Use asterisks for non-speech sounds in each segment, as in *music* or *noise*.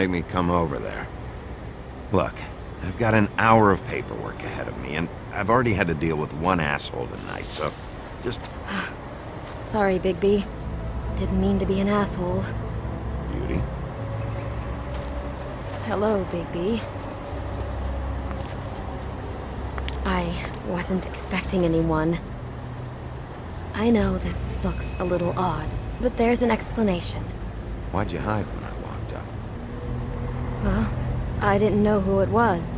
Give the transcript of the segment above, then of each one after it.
make me come over there. Look, I've got an hour of paperwork ahead of me, and I've already had to deal with one asshole tonight, so just *sighs* Sorry, Bigby. Didn't mean to be an asshole. beauty. Hello, Bigby. I wasn't expecting anyone. I know this looks a little odd, but there's an explanation. Why'd you hide when I walked up? Well, I didn't know who it was.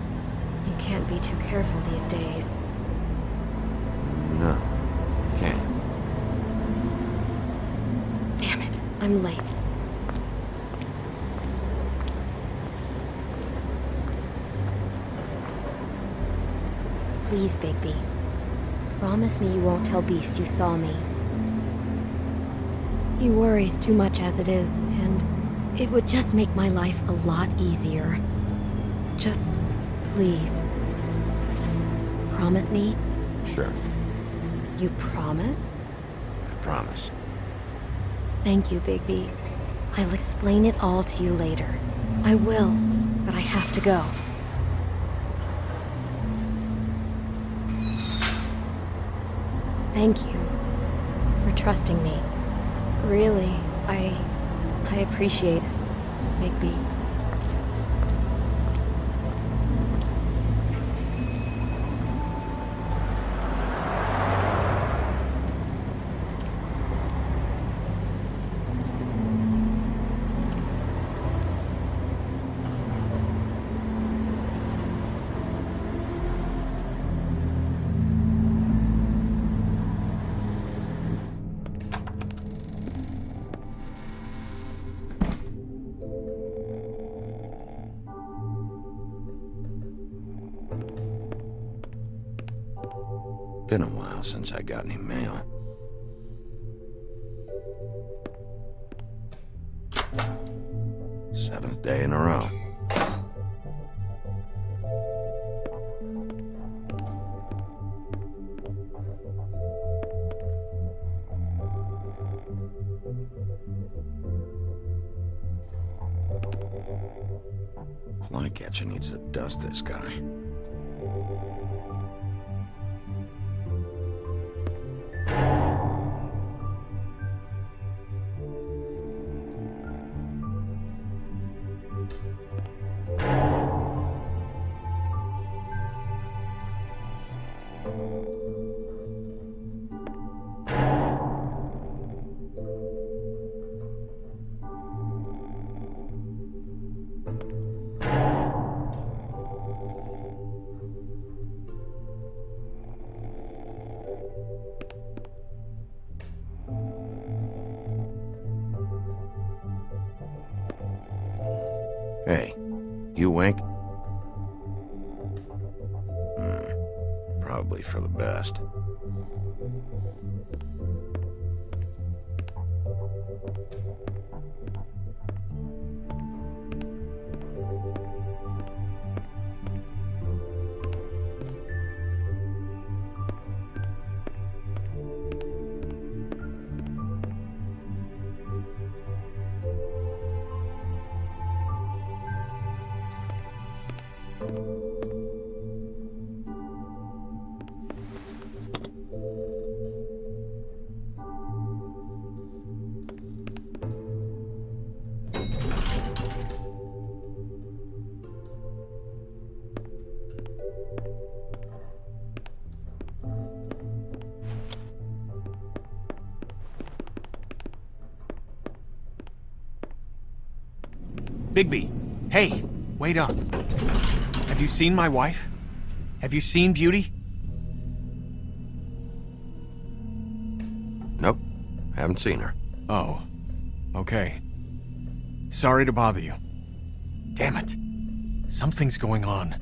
You can't be too careful these days. No, you can't. Damn it, I'm late. Please, Bigby. Promise me you won't tell Beast you saw me. He worries too much as it is, and it would just make my life a lot easier. Just, please. Promise me? Sure, You promise? I promise. Thank you, Bigby. I'll explain it all to you later. I will, but I have to go. Thank you for trusting me. Really, I I appreciate Bigby. Since I got any mail. You wink? Hmm. Probably for the best. Bigby, hey, wait up. Have you seen my wife? Have you seen Beauty? Nope, haven't seen her. Oh, okay. Sorry to bother you. Damn it. Something's going on.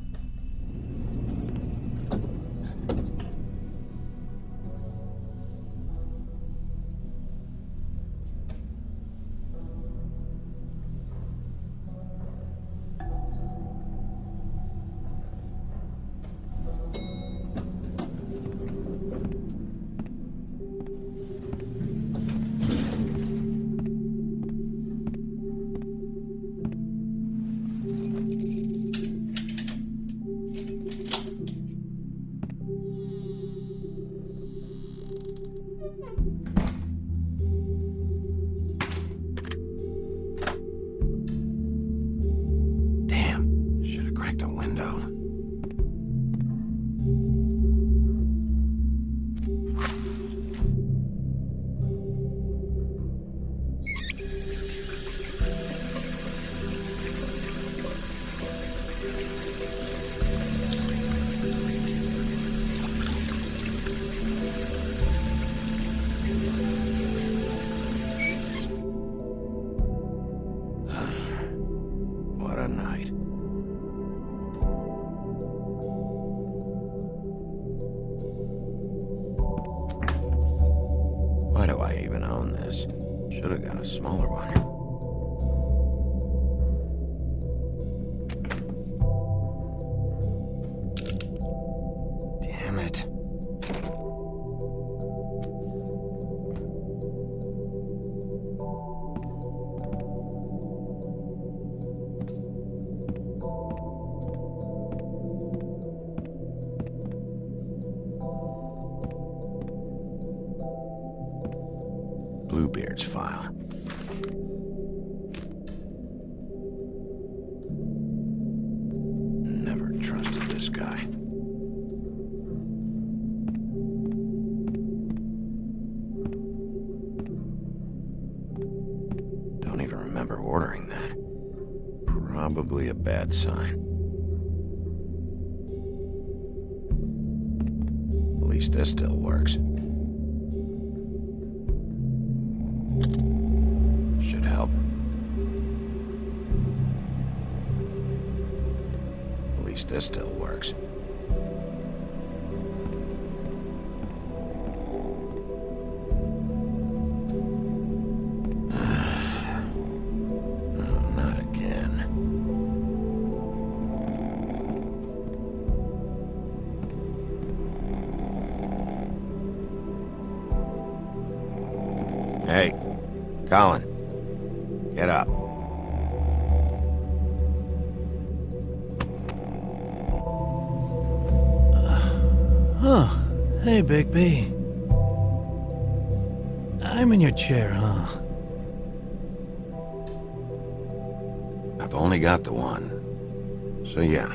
Bluebeard's file. Never trusted this guy. Don't even remember ordering that. Probably a bad sign. Hey, Colin. Get up. Huh. Hey, Big B. I'm in your chair, huh? I've only got the one. So yeah.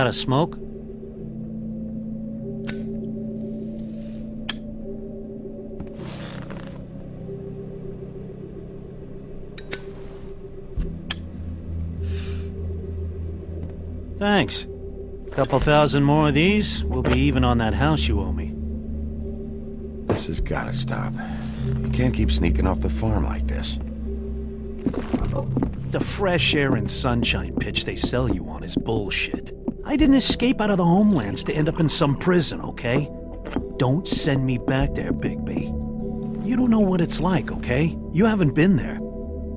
Got a smoke? Thanks. Couple thousand more of these, we'll be even on that house you owe me. This has gotta stop. You can't keep sneaking off the farm like this. The fresh air and sunshine pitch they sell you on is bullshit. I didn't escape out of the homelands to end up in some prison, okay? Don't send me back there, Bigby. You don't know what it's like, okay? You haven't been there.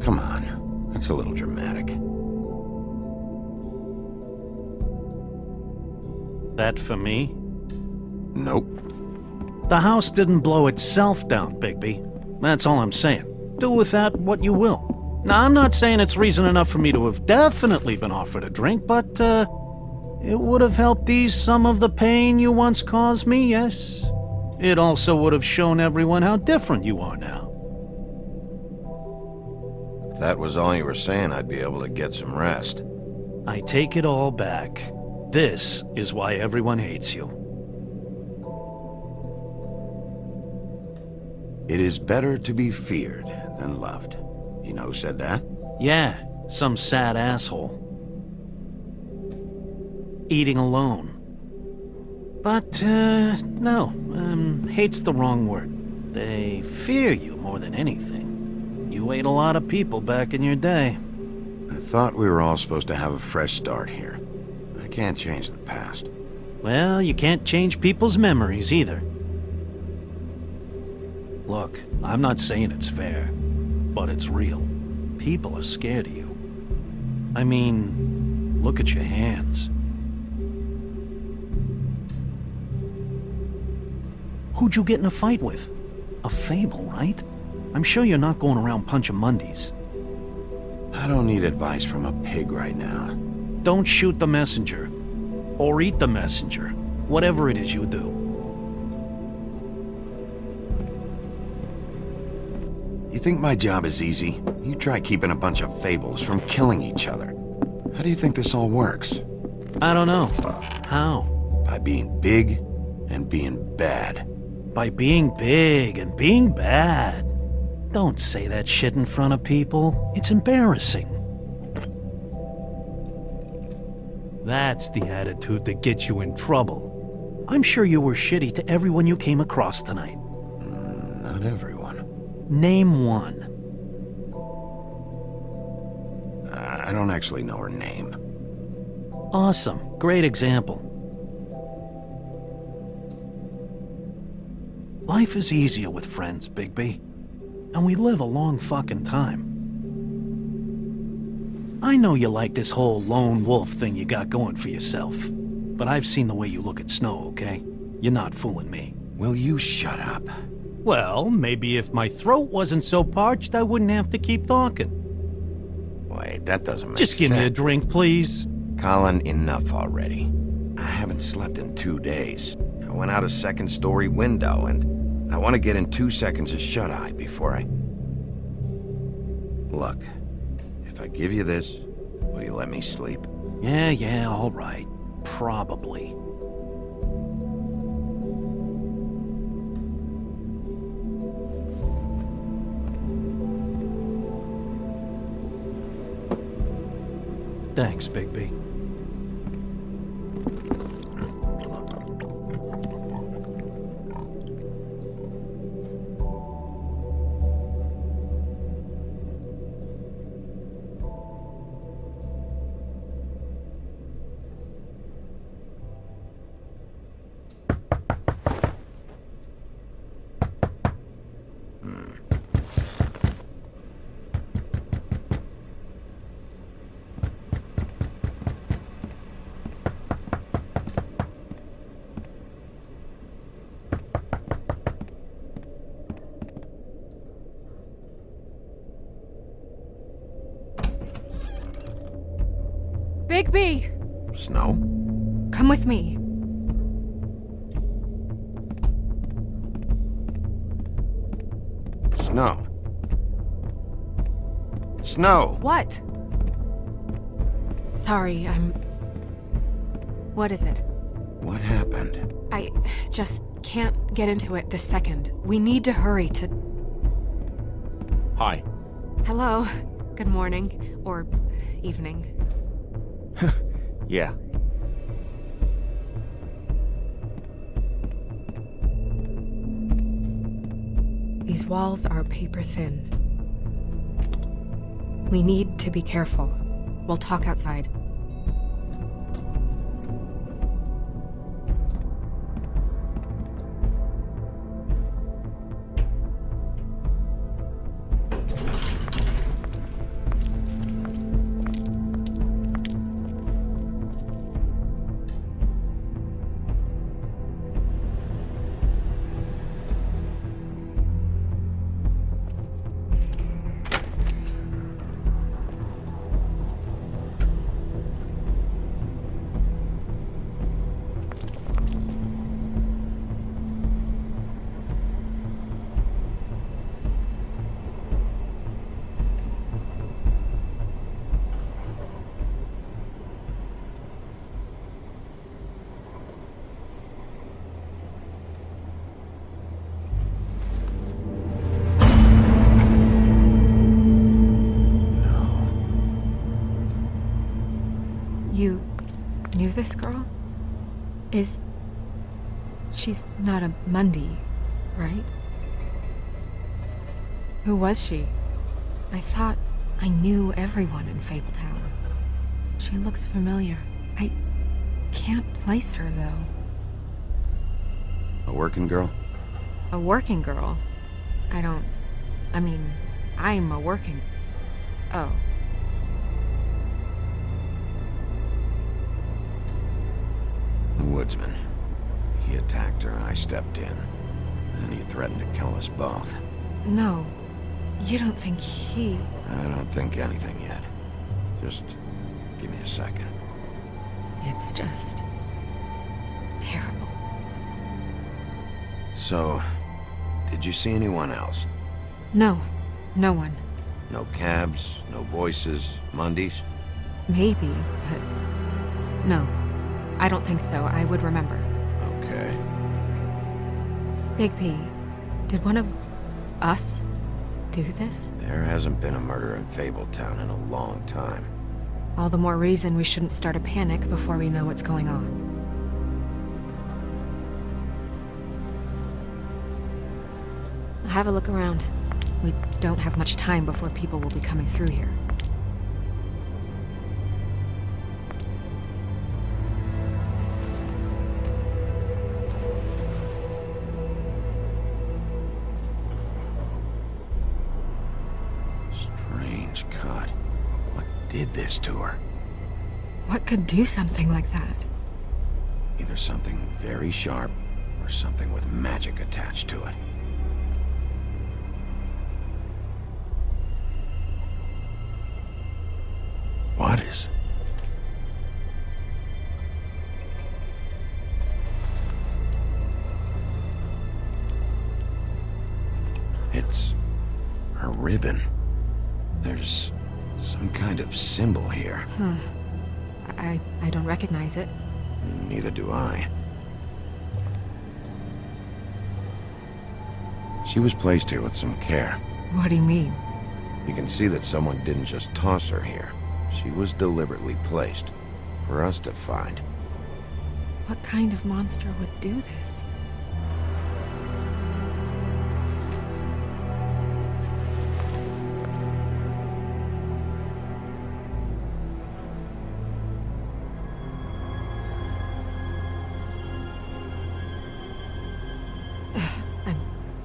Come on. That's a little dramatic. That for me? Nope. The house didn't blow itself down, Bigby. That's all I'm saying. Do with that what you will. Now, I'm not saying it's reason enough for me to have definitely been offered a drink, but, uh, it would have helped ease some of the pain you once caused me, yes? It also would have shown everyone how different you are now. If that was all you were saying, I'd be able to get some rest. I take it all back. This is why everyone hates you. It is better to be feared than loved. You know who said that? Yeah, some sad asshole. Eating alone. But, uh, no, um, hate's the wrong word. They fear you more than anything. You ate a lot of people back in your day. I thought we were all supposed to have a fresh start here. I can't change the past. Well, you can't change people's memories either. Look, I'm not saying it's fair, but it's real. People are scared of you. I mean, look at your hands. Who'd you get in a fight with? A fable, right? I'm sure you're not going around punching Mundies. I don't need advice from a pig right now. Don't shoot the messenger. Or eat the messenger. Whatever it is you do. You think my job is easy? You try keeping a bunch of fables from killing each other. How do you think this all works? I don't know. How? By being big and being bad. By being big and being bad. Don't say that shit in front of people. It's embarrassing. That's the attitude that gets you in trouble. I'm sure you were shitty to everyone you came across tonight. Mm, not everyone. Name one. I don't actually know her name. Awesome. Great example. Life is easier with friends, Bigby. And we live a long fucking time. I know you like this whole lone wolf thing you got going for yourself. But I've seen the way you look at Snow, okay? You're not fooling me. Will you shut up? Well, maybe if my throat wasn't so parched, I wouldn't have to keep talking. Wait, that doesn't make Just give me a drink, please. Colin, enough already. I haven't slept in two days. I went out a second story window and I want to get in two seconds of shut-eye before I... Look, if I give you this, will you let me sleep? Yeah, yeah, all right. Probably. Thanks, Bigby. With me. Snow. Snow! What? Sorry, I'm. What is it? What happened? I just can't get into it this second. We need to hurry to. Hi. Hello. Good morning. Or evening. *laughs* Yeah. These walls are paper thin. We need to be careful. We'll talk outside. This girl? Is. She's not a Mundy, right? Who was she? I thought I knew everyone in Fabletown. She looks familiar. I can't place her, though. A working girl? A working girl? I don't. I mean, I'm a working. Oh. The woodsman. He attacked her, I stepped in. And he threatened to kill us both. No. You don't think he. I don't think anything yet. Just give me a second. It's just. terrible. So, did you see anyone else? No. No one. No cabs, no voices, Mundies? Maybe, but. No. I don't think so. I would remember. Okay. Big P, did one of us do this? There hasn't been a murder in Fabletown in a long time. All the more reason we shouldn't start a panic before we know what's going on. Have a look around. We don't have much time before people will be coming through here. Did this to her? What could do something like that? Either something very sharp, or something with magic attached to it. Recognize it. Neither do I. She was placed here with some care. What do you mean? You can see that someone didn't just toss her here. She was deliberately placed. For us to find. What kind of monster would do this?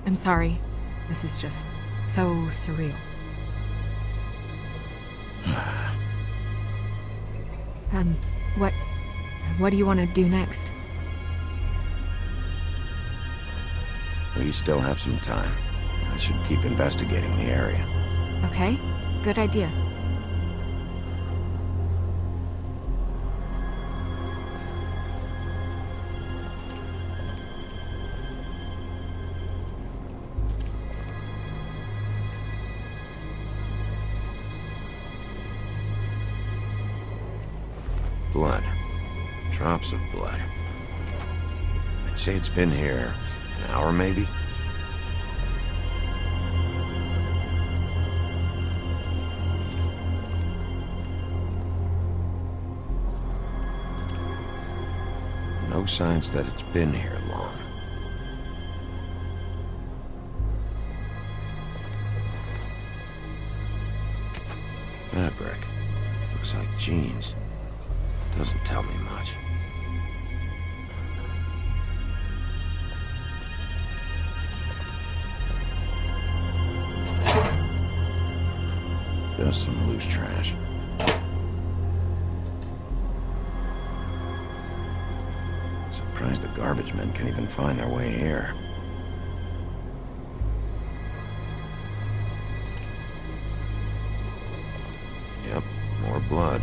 I'm sorry. This is just so surreal. *sighs* um, what what do you want to do next? We still have some time. I should keep investigating the area. Okay? Good idea. Drops of blood. I'd say it's been here an hour, maybe? No signs that it's been here long. Fabric. Looks like jeans. Doesn't tell me much. Just some loose trash. Surprised the garbage men can even find their way here. Yep, more blood.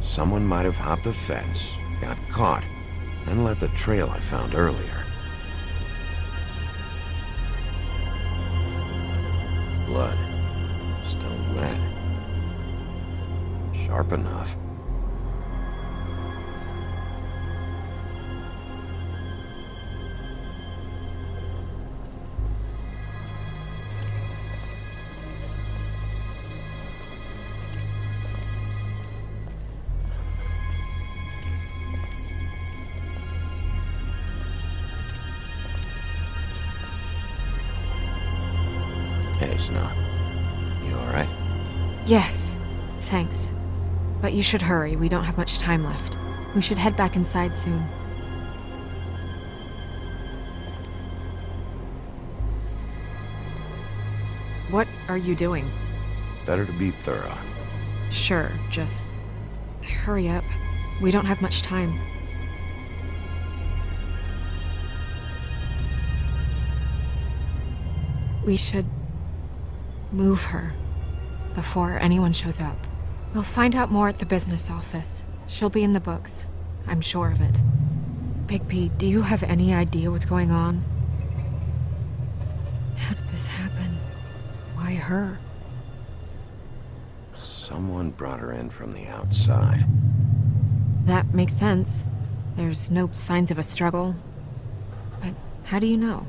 Someone might have hopped the fence, got caught, then left the trail I found earlier. Should hurry, we don't have much time left. We should head back inside soon. What are you doing? Better to be thorough. Sure, just hurry up. We don't have much time. We should move her before anyone shows up. We'll find out more at the business office. She'll be in the books. I'm sure of it. Big Bigby, do you have any idea what's going on? How did this happen? Why her? Someone brought her in from the outside. That makes sense. There's no signs of a struggle. But how do you know?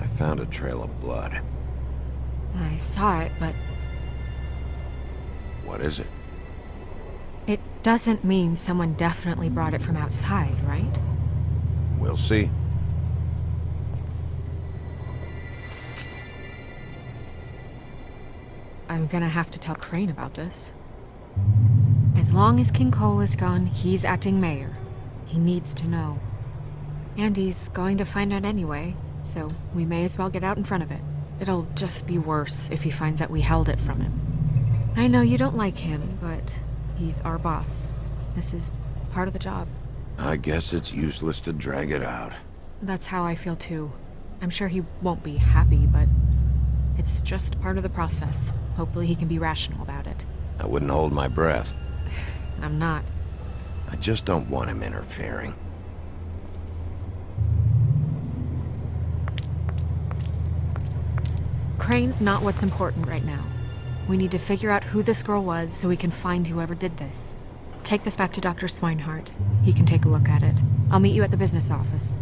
I found a trail of blood. I saw it, but What is it? it doesn't mean someone definitely brought it from outside, right? We'll see. I'm gonna have to tell Crane about this. As long as King Cole is gone, he's acting mayor. He needs to know. And he's going to find out anyway, so we may as well get out in front of it. It'll just be worse if he finds out we held it from him. I know you don't like him, but he's our boss. This is part of the job. I guess it's useless to drag it out. That's how I feel too. I'm sure he won't be happy, but it's just part of the process. Hopefully he can be rational about it. I wouldn't hold my breath. *sighs* I'm not. I just don't want him interfering. Crane's not what's important right now. We need to figure out who this girl was so we can find whoever did this. Take this back to Dr. Swineheart. He can take a look at it. I'll meet you at the business office.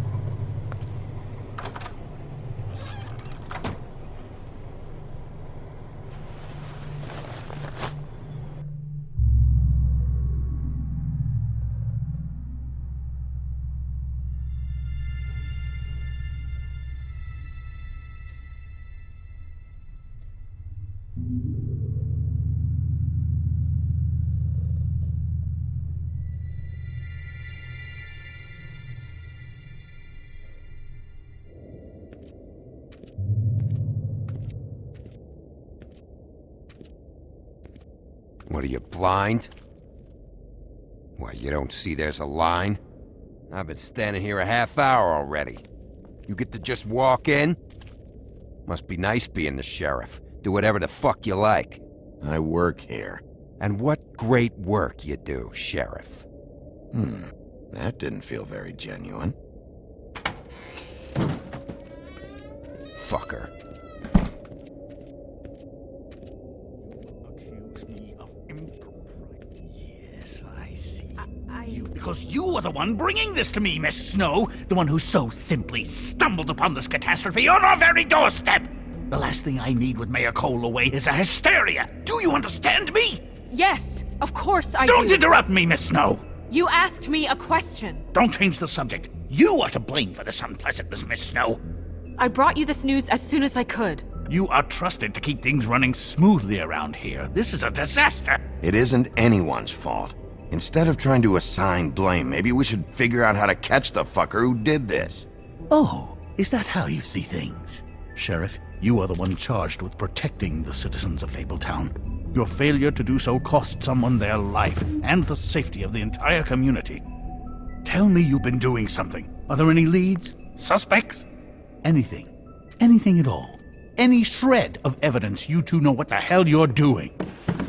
Blind? Why, you don't see there's a line? I've been standing here a half hour already. You get to just walk in? Must be nice being the sheriff. Do whatever the fuck you like. I work here. And what great work you do, sheriff. Hmm. That didn't feel very genuine. Fucker. Because you are the one bringing this to me, Miss Snow. The one who so simply stumbled upon this catastrophe on our very doorstep. The last thing I need with Mayor Cole away is a hysteria. Do you understand me? Yes, of course I Don't do. interrupt me, Miss Snow. you asked me a question. Don't change the subject. You are to blame for this unpleasantness, Miss Snow. I brought you this news as soon as I could. You are trusted to keep things running smoothly around here. This is a disaster. It isn't anyone's fault. Instead of trying to assign blame, maybe we should figure out how to catch the fucker who did this. Oh, is that how you see things? Sheriff, you are the one charged with protecting the citizens of Fabletown. Your failure to do so cost someone their life and the safety of the entire community. Tell me you've been doing something. Are there any leads? Suspects? Anything. Anything at all. Any shred of evidence you two know what the hell you're doing.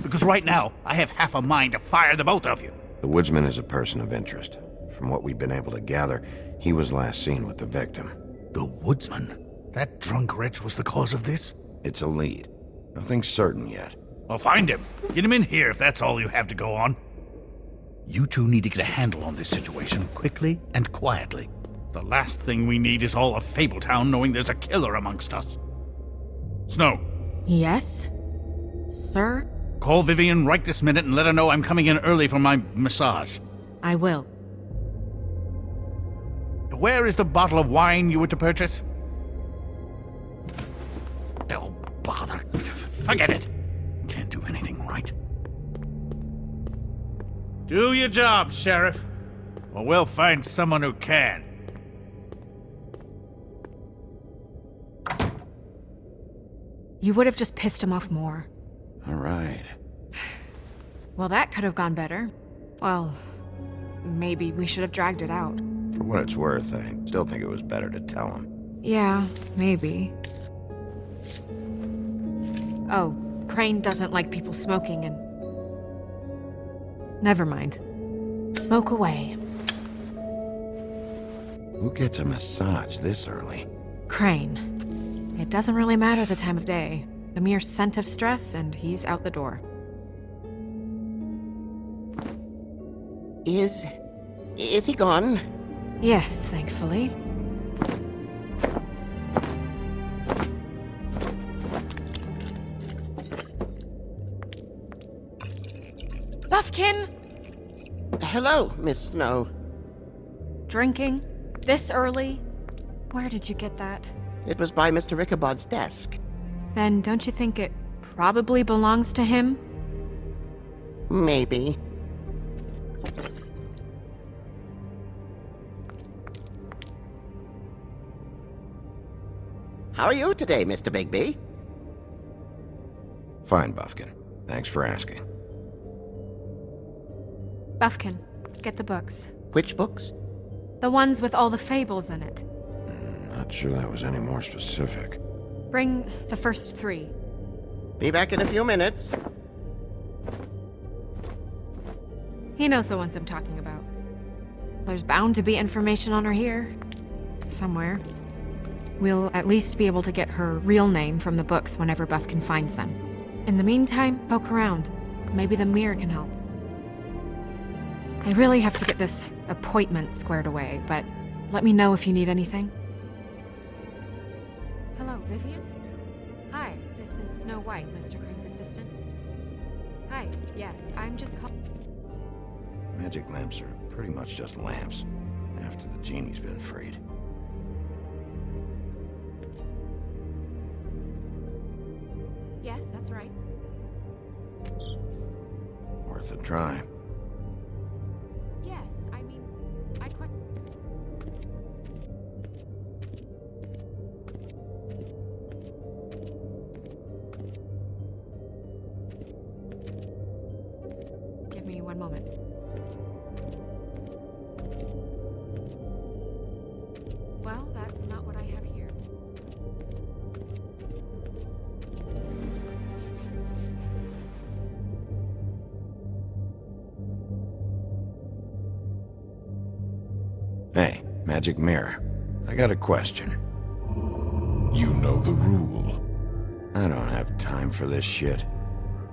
Because right now, I have half a mind to fire the both of you. The woodsman is a person of interest. From what we've been able to gather, he was last seen with the victim. The woodsman? That drunk wretch was the cause of this? It's a lead. Nothing's certain yet. Well, find him. Get him in here if that's all you have to go on. You two need to get a handle on this situation quickly and quietly. The last thing we need is all of Fabletown knowing there's a killer amongst us. Snow, Yes? Sir? Call Vivian right this minute and let her know I'm coming in early for my massage. I will. Where is the bottle of wine you were to purchase? Oh, bother. Forget it. Can't do anything right. Do your job, Sheriff. Or we'll find someone who can. You would have just pissed him off more. All right. Well, that could have gone better. Well, maybe we should have dragged it out. For what it's worth, I still think it was better to tell him. Yeah, maybe. Oh, Crane doesn't like people smoking and... Never mind. Smoke away. Who gets a massage this early? Crane. It doesn't really matter the time of day. A mere scent of stress and he's out the door. Is. is he gone? Yes, thankfully. Bufkin! Hello, Miss Snow. Drinking? This early? Where did you get that? It was by Mr. Ichabod's desk. Then don't you think it probably belongs to him? Maybe. How are you today, Mr. Bigby? Fine, Bufkin. Thanks for asking. Bufkin, get the books. Which books? The ones with all the fables in it. Hmm, not sure that was any more specific. Bring the first three. Be back in a few minutes. He knows the ones I'm talking about. There's bound to be information on her here. Somewhere. We'll at least be able to get her real name from the books whenever Bufkin finds them. In the meantime, poke around. Maybe the mirror can help. I really have to get this appointment squared away, but let me know if you need anything. Hello, Vivian? Hi, this is Snow White, Mr. Crane's assistant. Hi, yes, I'm just call- Magic lamps are pretty much just lamps, after the genie's been freed. Yes, that's right. Worth a try. Magic Mirror. I got a question. You know the rule. I don't have time for this shit.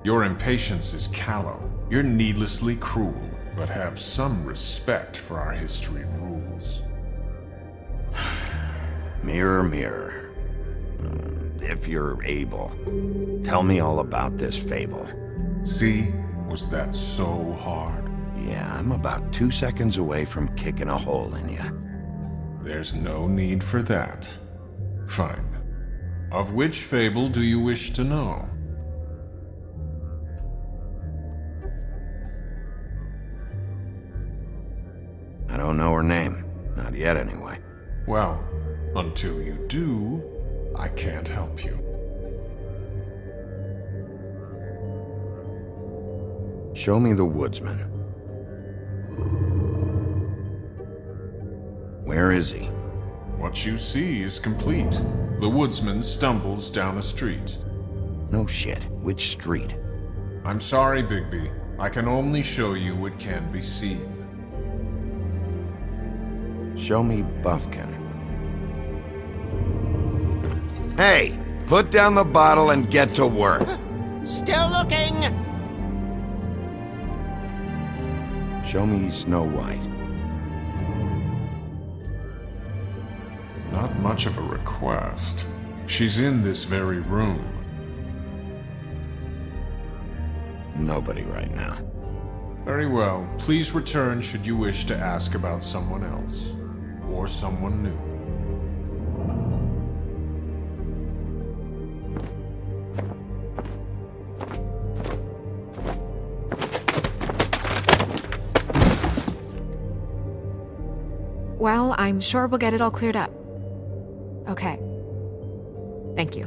Your impatience is callow. You're needlessly cruel, but have some respect for our history rules. *sighs* Mirror, mirror. Uh, if you're able, tell me all about this fable. See? Was that so hard? Yeah, I'm about two seconds away from kicking a hole in you. There's no need for that. Fine. Of which fable do you wish to know? I don't know her name. Not yet, anyway. Well, until you do, I can't help you. Show me the woodsman. Where is he? What you see is complete. The woodsman stumbles down a street. No shit. Which street? I'm sorry, Bigby. I can only show you what can be seen. Show me Bufkin. Hey! Put down the bottle and get to work. *laughs* Still looking! Show me Snow White. Much of a request. She's in this very room. Nobody right now. Very well. Please return should you wish to ask about someone else. or someone new. Well, I'm sure we'll get it all cleared up. Okay. Thank you.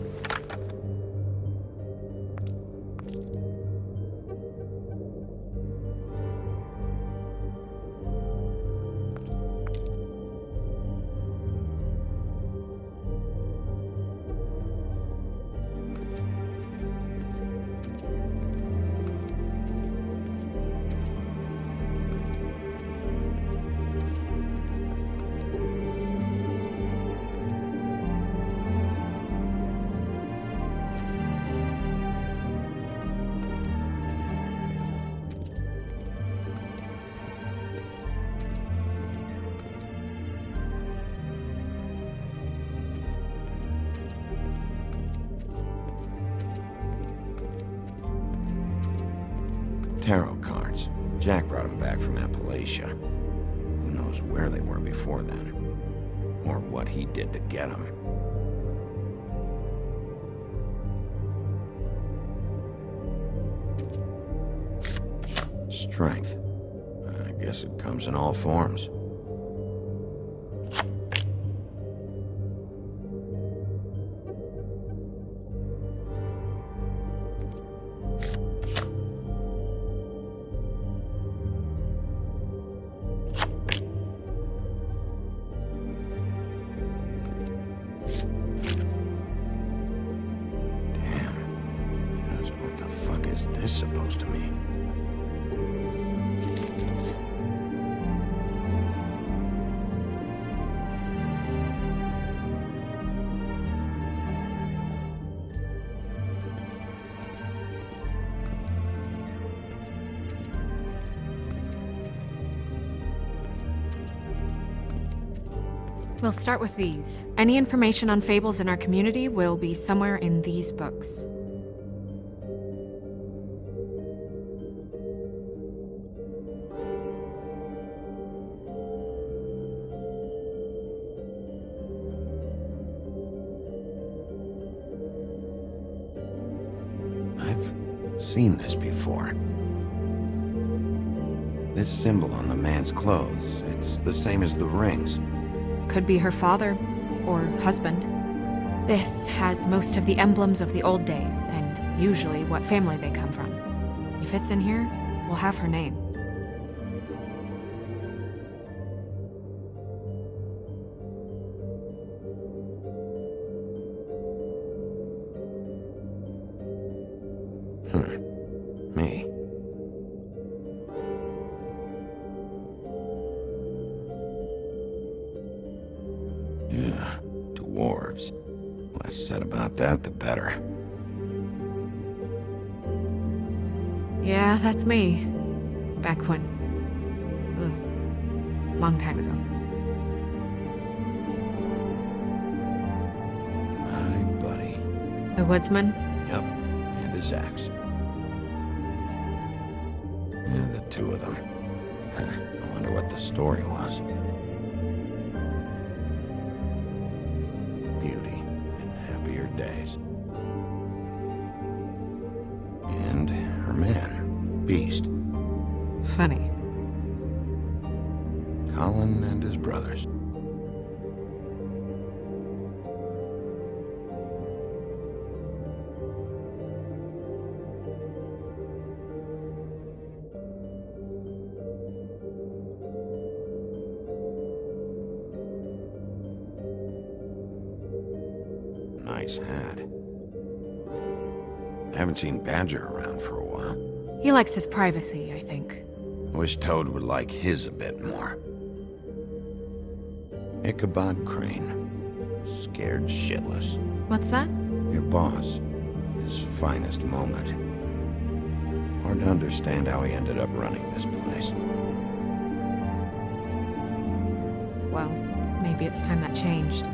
Jack brought them back from Appalachia. Who knows where they were before then? Or what he did to get them. Strength. I guess it comes in all forms. This supposed to mean? We'll start with these. Any information on fables in our community will be somewhere in these books. Seen this before. This symbol on the man's clothes, it's the same as the rings. Could be her father or husband. This has most of the emblems of the old days and usually what family they come from. If it's in here, we'll have her name. Less said about that, the better. Yeah, that's me. Back when. Ugh, long time ago. My buddy. The woodsman? Yep, and his axe. Yeah, the two of them. *laughs* I wonder what the story was. Days. And her man, Beast, haven't seen Badger around for a while. He likes his privacy, I think. Wish Toad would like his a bit more. Ichabod Crane. Scared shitless. What's that? Your boss. His finest moment. Hard to understand how he ended up running this place. Well, maybe it's time that changed.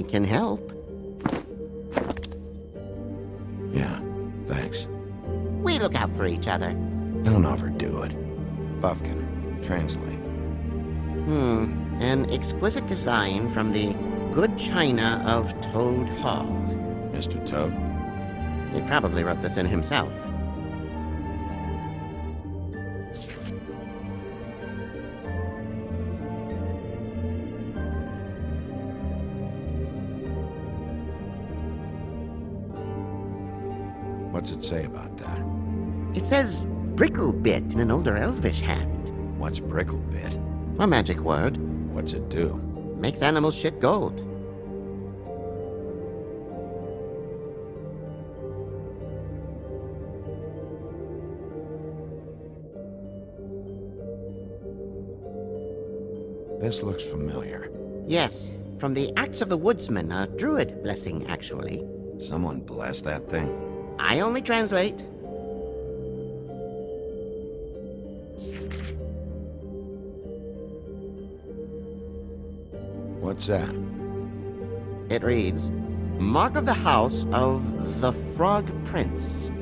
I can help. Yeah, thanks. We look out for each other. Don't overdo it. Bufkin, translate. Hmm. An exquisite design from the good china of Toad Hall. Mr. Toad? He probably wrote this in himself. Say about that? It says Bricklebrit in an older elvish hand. What's Bricklebrit? A magic word. What's it do? Makes animals shit gold. This looks familiar. Yes, from the Axe of the Woodsman, a druid blessing, actually. Someone bless that thing. I only translate. What's that? It reads, Mark of the House of the Frog Prince.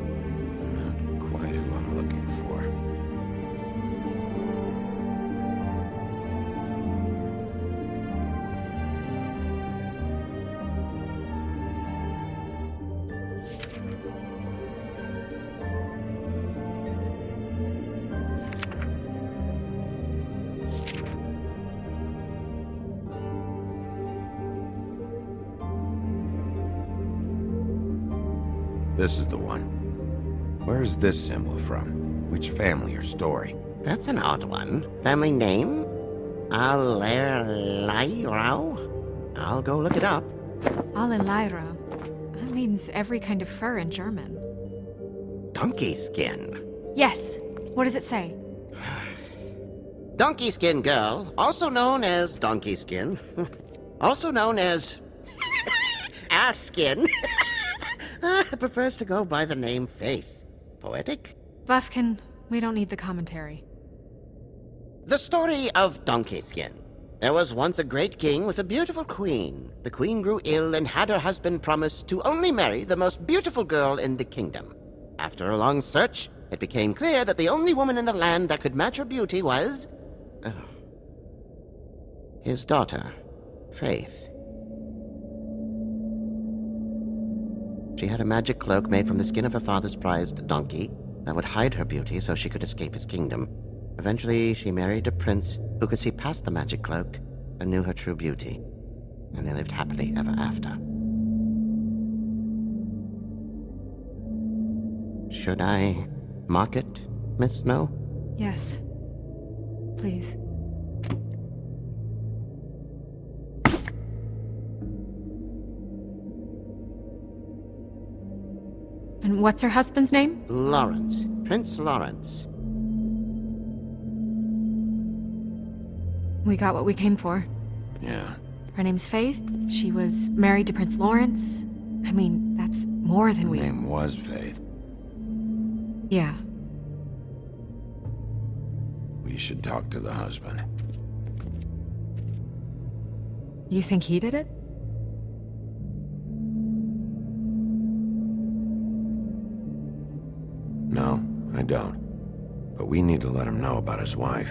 This symbol from? Which family or story? That's an odd one. Family name? Allerleirauh? I'll go look it up. Allerleirauh. That means every kind of fur in German. Donkey skin. Yes. What does it say? *sighs* Donkey skin girl, also known as donkey skin, *laughs* also known as *laughs* ass skin, *laughs* uh, prefers to go by the name Faith. Poetic? Bufkin, we don't need the commentary. The story of Donkey Skin. There was once a great king with a beautiful queen. The queen grew ill and had her husband promise to only marry the most beautiful girl in the kingdom. After a long search, it became clear that the only woman in the land that could match her beauty was. uh, his daughter, Faith. She had a magic cloak made from the skin of her father's prized donkey that would hide her beauty so she could escape his kingdom. Eventually, she married a prince who could see past the magic cloak and knew her true beauty. And they lived happily ever after. Should I mark it, Miss Snow? Yes. Please. And what's her husband's name? Lawrence. Prince Lawrence. We got what we came for. Yeah. Her name's Faith. She was married to Prince Lawrence. I mean, that's more than Her we. name was Faith. Yeah. We should talk to the husband. You think he did it? Don't. But we need to let him know about his wife.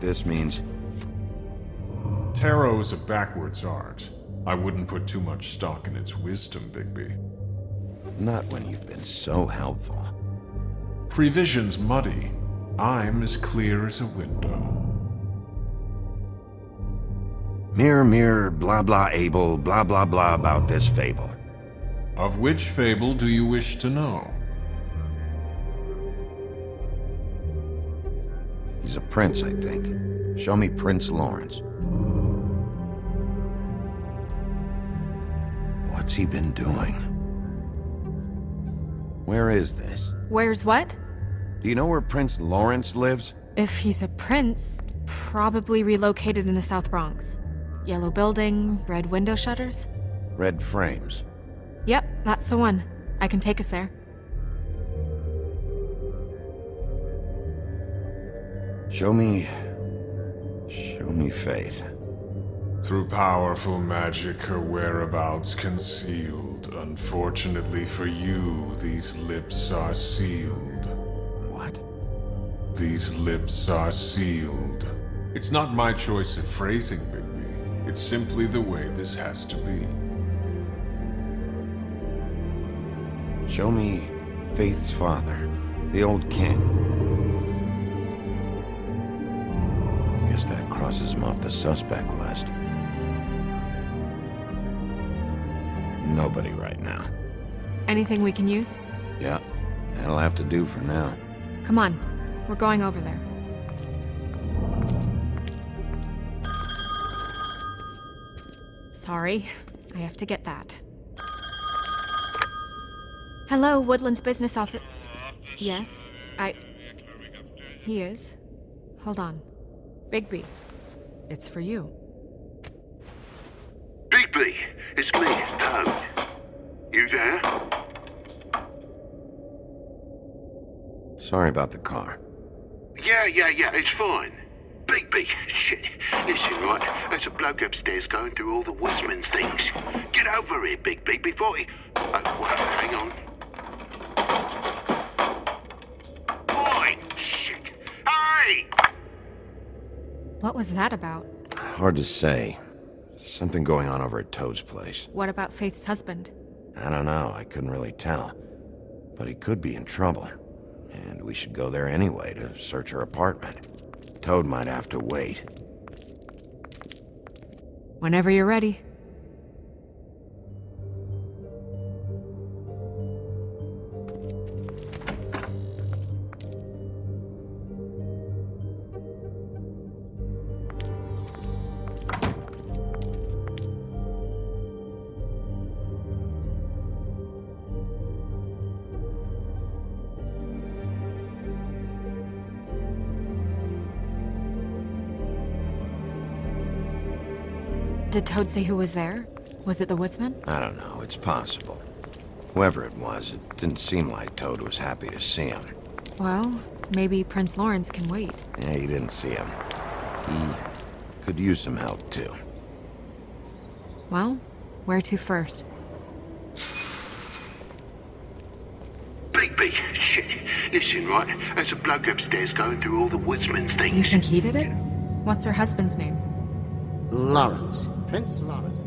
What this means? Tarot is a backwards art. I wouldn't put too much stock in its wisdom, Bigby. Not when you've been so helpful. Prevision's muddy. I'm as clear as a window. Mirror, mirror, blah blah able, blah blah blah about this fable. Of which fable do you wish to know? Prince, I think. Show me Prince Lawrence. What's he been doing? Where is this? Where's what? Do you know where Prince Lawrence lives? If he's a prince, probably relocated in the South Bronx. Yellow building, red window shutters? Red frames. Yep, that's the one. I can take us there. Show me... Show me Faith. Through powerful magic, her whereabouts concealed. Unfortunately for you, these lips are sealed. What? These lips are sealed. It's not my choice of phrasing, Bigby. It's simply the way this has to be. Show me Faith's father, the old king. Crosses him off the suspect list. Nobody right now. Anything we can use? Yeah, that'll have to do for now. Come on. We're going over there. Sorry. I have to get that. Hello, Woodland's business office. Yes, I... He is. Hold on. Bigby. It's for you. Bigby, it's me, Toad. You there? Sorry about the car. Yeah, yeah, yeah, it's fine. Bigby, shit. Listen, right, there's a bloke upstairs going through all the woodsman's things. Get over here, Bigby, before he... Oh, well, hang on. Oi, shit. Hey! What was that about? Hard to say. Something going on over at Toad's place. What about Faith's husband? I don't know, I couldn't really tell. But he could be in trouble. And we should go there anyway to search her apartment. Toad might have to wait. Whenever you're ready. Did Toad say who was there? Was it the woodsman? I don't know, it's possible. Whoever it was, it didn't seem like Toad was happy to see him. Well, maybe Prince Lawrence can wait. Yeah, he didn't see him. He could use some help, too. Well, where to first? Bigby, shit. Listen, right, there's a bloke upstairs going through all the woodsman's things. You think he did it? What's her husband's name? Lawrence. Prince Lawrence.